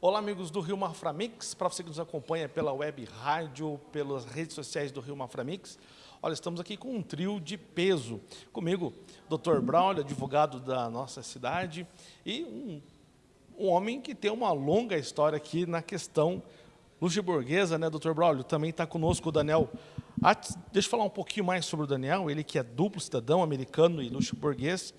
Olá, amigos do Rio Maframix, para você que nos acompanha pela web rádio, pelas redes sociais do Rio Maframix. Olha, estamos aqui com um trio de peso. Comigo, Dr. Braulio, advogado da nossa cidade, e um, um homem que tem uma longa história aqui na questão luxemburguesa, né, Dr. Braulio? Também está conosco o Daniel. deixa eu falar um pouquinho mais sobre o Daniel, ele que é duplo cidadão americano e luxemburguês,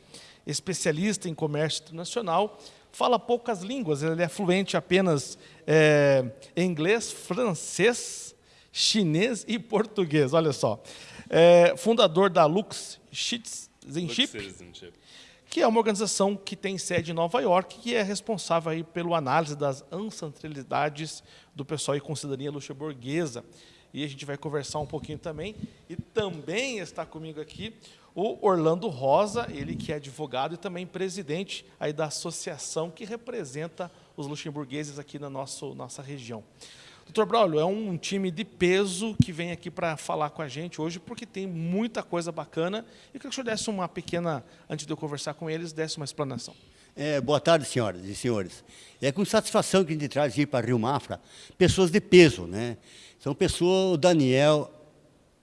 especialista em comércio internacional, fala poucas línguas, ele é fluente apenas é, em inglês, francês, chinês e português, olha só. É, fundador da Lux Citizenship, que é uma organização que tem sede em Nova York, que é responsável aí pelo análise das ancestralidades do pessoal e com cidadania luxemburguesa. E a gente vai conversar um pouquinho também. E também está comigo aqui o Orlando Rosa, ele que é advogado e também presidente aí da associação que representa os luxemburgueses aqui na nosso, nossa região. Doutor Braulio, é um time de peso que vem aqui para falar com a gente hoje, porque tem muita coisa bacana. E queria que o senhor desse uma pequena, antes de eu conversar com eles, desse uma explanação. É, boa tarde, senhoras e senhores. É com satisfação que a gente traz aqui para Rio Mafra pessoas de peso. Né? São pessoas, o Daniel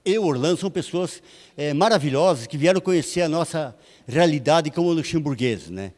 e Orlando, são pessoas é, maravilhosas que vieram conhecer a nossa realidade como luxemburgueses. Né?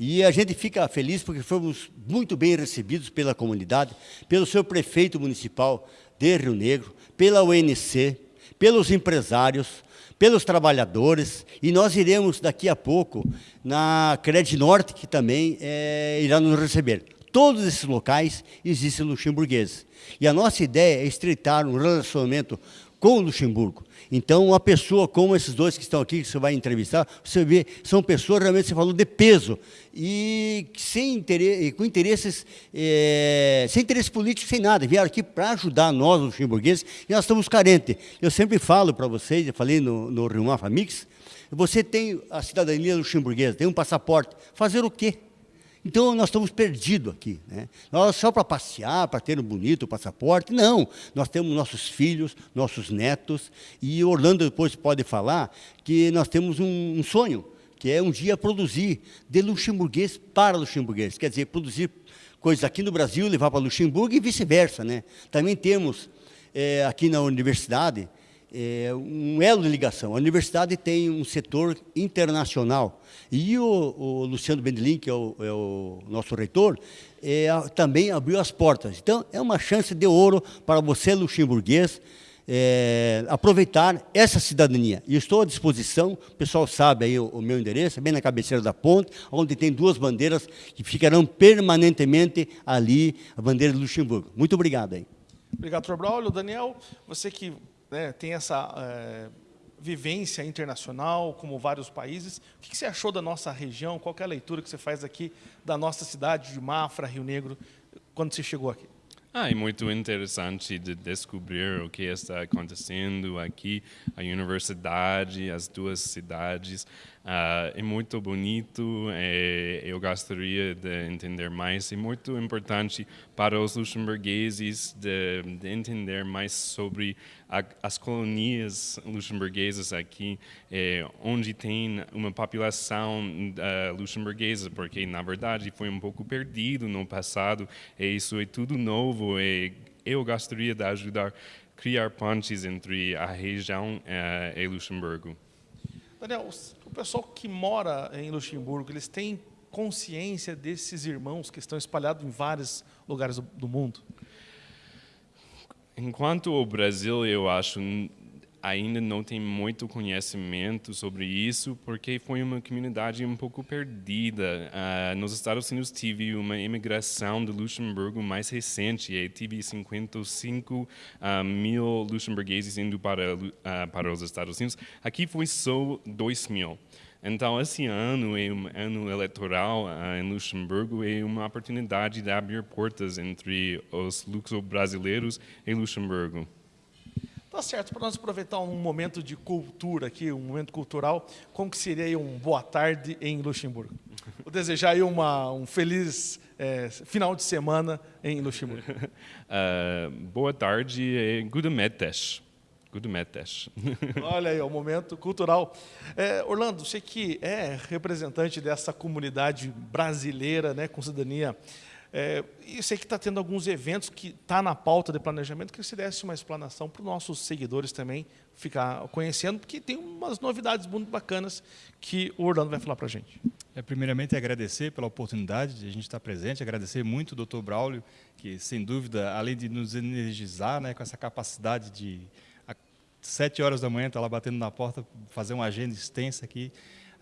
E a gente fica feliz porque fomos muito bem recebidos pela comunidade, pelo seu prefeito municipal de Rio Negro, pela UNC, pelos empresários, pelos trabalhadores, e nós iremos daqui a pouco na Cred Norte, que também é, irá nos receber. Todos esses locais existem luxemburgueses. E a nossa ideia é estreitar um relacionamento com o Luxemburgo. Então, uma pessoa como esses dois que estão aqui, que você vai entrevistar, você vê, são pessoas realmente, você falou, de peso, e sem interesse, com interesses, é, sem interesse político, sem nada, vieram aqui para ajudar nós, luxemburgueses, e nós estamos carentes. Eu sempre falo para vocês, eu falei no, no Rio Mix, você tem a cidadania luxemburguesa, tem um passaporte, fazer o quê? Então, nós estamos perdidos aqui. Né? Nós só para passear, para ter um bonito passaporte, não. Nós temos nossos filhos, nossos netos, e Orlando depois pode falar que nós temos um, um sonho, que é um dia produzir de luxemburguês para luxemburguês. Quer dizer, produzir coisas aqui no Brasil, levar para Luxemburgo e vice-versa. Né? Também temos, é, aqui na universidade, é, um elo de ligação. A universidade tem um setor internacional. E o, o Luciano Bendelin, que é o, é o nosso reitor, é, também abriu as portas. Então, é uma chance de ouro para você, luxemburguês, é, aproveitar essa cidadania. E estou à disposição, o pessoal sabe aí o, o, meu endereço, bem na cabeceira da ponte, onde tem duas bandeiras que ficarão permanentemente ali, a bandeira de Luxemburgo. Muito obrigado aí. Obrigado, Dr. Braulio. Daniel, você que né, tem essa é, vivência internacional, como vários países. O que você achou da nossa região? Qual é a leitura que você faz aqui da nossa cidade de Mafra, Rio Negro, quando você chegou aqui? Ah, é muito interessante de descobrir o que está acontecendo aqui, a universidade, as duas cidades. Uh, é muito bonito, é, eu gostaria de entender mais. É muito importante para os luxemburgueses de, de entender mais sobre a, as colônias luxemburguesas aqui, é, onde tem uma população uh, luxemburguesa, porque na verdade foi um pouco perdido no passado, e isso é tudo novo. E eu gostaria de ajudar a criar pontes entre a região uh, e Luxemburgo. Daniel, o pessoal que mora em Luxemburgo, eles têm consciência desses irmãos que estão espalhados em vários lugares do mundo? Enquanto o Brasil, eu acho, ainda não tem muito conhecimento sobre isso, porque foi uma comunidade um pouco perdida. Uh, nos Estados Unidos tive uma imigração do Luxemburgo mais recente, e tive 55 uh, ah, mil luxemburgueses indo para, uh, para os Estados Unidos. Aqui foi só 2 mil. Então, esse ano é um ano eleitoral uh, em Luxemburgo é uma oportunidade de abrir portas entre os luxo-brasileiros e Luxemburgo. Tá certo, para nós aproveitar um momento de cultura aqui, um momento cultural, como que seria um boa tarde em Luxemburgo? Vou desejar aí uma, um feliz é, final de semana em Luxemburgo. Uh, boa tarde e good metes. Good metes. Olha aí, o momento cultural. É, Orlando, você que é representante dessa comunidade brasileira, né, com cidadania É, e sei que está tendo alguns eventos que está na pauta de planejamento, que se desse uma explanação para os nossos seguidores também ficar conhecendo, porque tem umas novidades muito bacanas que o Orlando vai falar para a gente. É, primeiramente, agradecer pela oportunidade de a gente estar presente, agradecer muito ao Dr. Braulio, que, sem dúvida, além de nos energizar né, com essa capacidade de, às sete horas da manhã, estar tá lá batendo na porta, fazer uma agenda extensa aqui,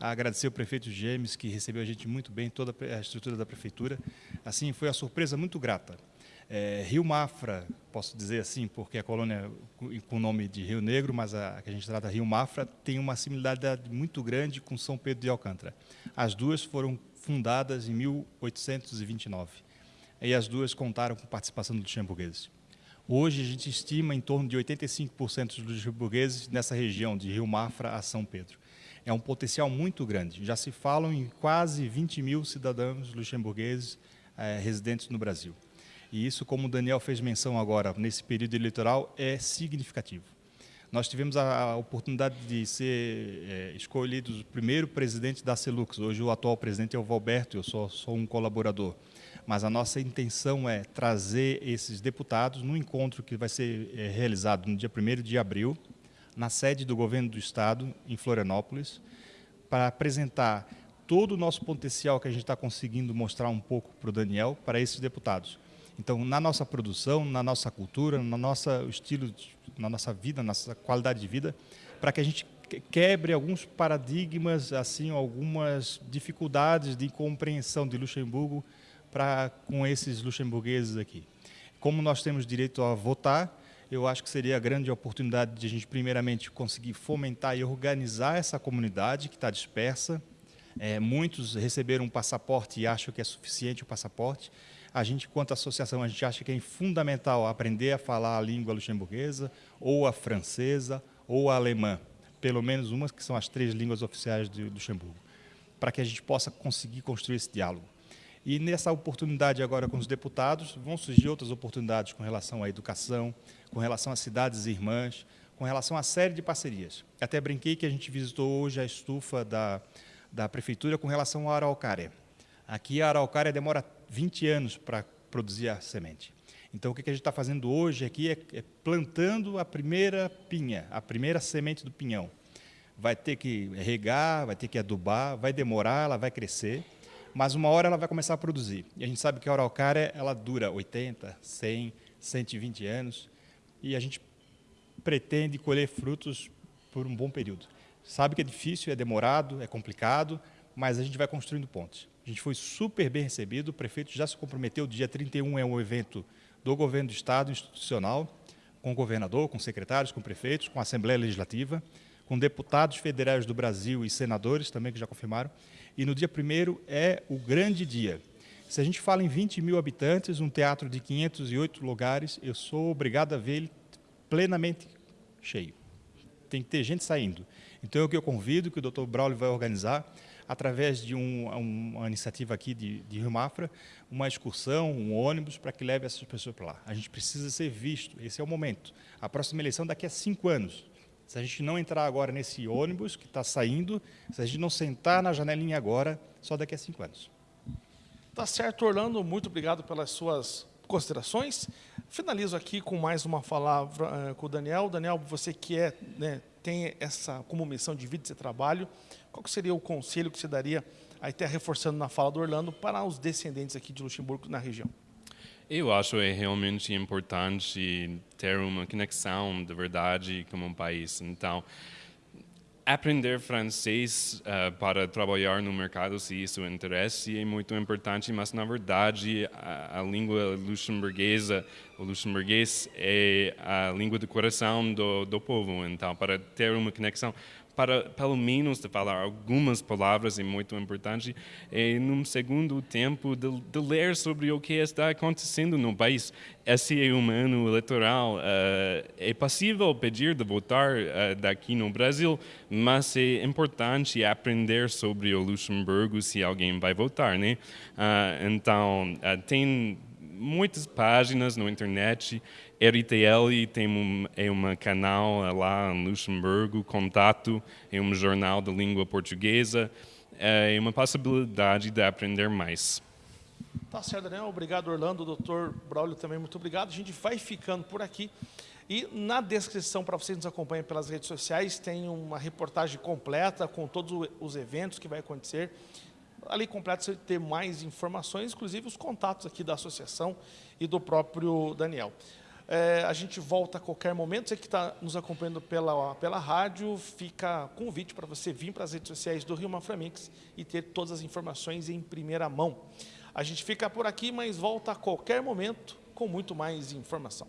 agradecer ao prefeito Gêmeos, que recebeu a gente muito bem, toda a estrutura da prefeitura. Assim, foi uma surpresa muito grata. É, Rio Mafra, posso dizer assim, porque a colônia com o nome de Rio Negro, mas a, que a gente trata Rio Mafra, tem uma similaridade muito grande com São Pedro de Alcântara. As duas foram fundadas em 1829 e as duas contaram com participação dos luxemburgueses. Hoje a gente estima em torno de 85% dos luxemburgueses nessa região, de Rio Mafra a São Pedro. É um potencial muito grande. Já se falam em quase 20 mil cidadãos luxemburgueses é, residentes no Brasil. E isso, como o Daniel fez menção agora, nesse período eleitoral, é significativo. Nós tivemos a, oportunidade de ser é, escolhidos o primeiro presidente da Celux. Hoje o atual presidente é o Valberto, eu sou, sou um colaborador. Mas a nossa intenção é trazer esses deputados no encontro que vai ser é, realizado no dia 1 de abril, na sede do governo do Estado, em Florianópolis, para apresentar todo o nosso potencial que a gente está conseguindo mostrar um pouco para o Daniel, para esses deputados. Então, na nossa produção, na nossa cultura, no nosso estilo, na nossa vida, na nossa qualidade de vida, para que a gente quebre alguns paradigmas, assim, algumas dificuldades de compreensão de Luxemburgo para com esses luxemburgueses aqui. Como nós temos direito a votar, eu acho que seria a grande oportunidade de a gente, primeiramente, conseguir fomentar e organizar essa comunidade que está dispersa. É, muitos receberam um passaporte e acham que é suficiente o passaporte. A gente, quanto associação, a gente acha que é fundamental aprender a falar a língua luxemburguesa, ou a francesa, ou a alemã, pelo menos umas que são as três línguas oficiais de Luxemburgo, para que a gente possa conseguir construir esse diálogo. E nessa oportunidade agora com os deputados, vão surgir outras oportunidades com relação à educação, com relação às cidades irmãs, com relação a série de parcerias. Até brinquei que a gente visitou hoje a estufa da, da prefeitura com relação à araucária. Aqui a araucária demora 20 anos para produzir a semente. Então, o que a gente está fazendo hoje aqui é, é plantando a primeira pinha, a primeira semente do pinhão. Vai ter que regar, vai ter que adubar, vai demorar, ela vai crescer, mas uma hora ela vai começar a produzir. E a gente sabe que a araucária ela dura 80, 100, 120 anos, e a gente pretende colher frutos por um bom período. Sabe que é difícil, é demorado, é complicado, mas a gente vai construindo pontes. A gente foi super bem recebido, o prefeito já se comprometeu, dia 31 é um evento do governo do Estado institucional, com o governador, com secretários, com prefeitos, com a Assembleia Legislativa, com deputados federais do Brasil e senadores também que já confirmaram. E no dia 1 é o grande dia. Se a gente fala em 20 mil habitantes, um teatro de 508 lugares, eu sou obrigado a ver ele plenamente cheio. Tem que ter gente saindo. Então, é o que eu convido, que o Dr. Braulio vai organizar, através de um, uma iniciativa aqui de, de Rio Mafra, uma excursão, um ônibus, para que leve essas pessoas para lá. A gente precisa ser visto, esse é o momento. A próxima eleição daqui a cinco anos. Se a gente não entrar agora nesse ônibus que está saindo, se a gente não sentar na janelinha agora, só daqui a cinco anos. Tá certo, Orlando. Muito obrigado pelas suas considerações. Finalizo aqui com mais uma palavra uh, com o Daniel. Daniel, você que é, né, tem essa como missão de vida e trabalho, qual seria o conselho que você daria, aí até reforçando na fala do Orlando, para os descendentes aqui de Luxemburgo na região? Eu acho é realmente importante ter uma conexão de verdade com um país. Então, aprender francês uh, para trabalhar no mercado, se isso interessa, é muito importante, mas na verdade a, a, língua luxemburguesa, o luxemburguês é a língua do coração do, do povo. Então, para ter uma conexão, para pelo menos de falar algumas palavras é muito importante e num segundo tempo de, de, ler sobre o que está acontecendo no país. Esse é um ano eleitoral uh, é possível pedir de votar uh, daqui no Brasil mas é importante aprender sobre o Luxemburgo se alguém vai votar né? Uh, então tem muitas páginas na internet RTL tem um, é um canal lá em Luxemburgo, Contato, é um jornal de língua portuguesa, é uma possibilidade de aprender mais. Tá certo, Daniel. Obrigado, Orlando. Doutor Braulio também, muito obrigado. A gente vai ficando por aqui. E na descrição, para vocês nos acompanhem pelas redes sociais, tem uma reportagem completa com todos os eventos que vai acontecer. Ali completo você ter mais informações, inclusive os contatos aqui da associação e do próprio Daniel. É, a gente volta a qualquer momento. Você que está nos acompanhando pela, pela rádio, fica convite para você vir para as redes sociais do Rio Maframix e ter todas as informações em primeira mão. A gente fica por aqui, mas volta a qualquer momento com muito mais informação.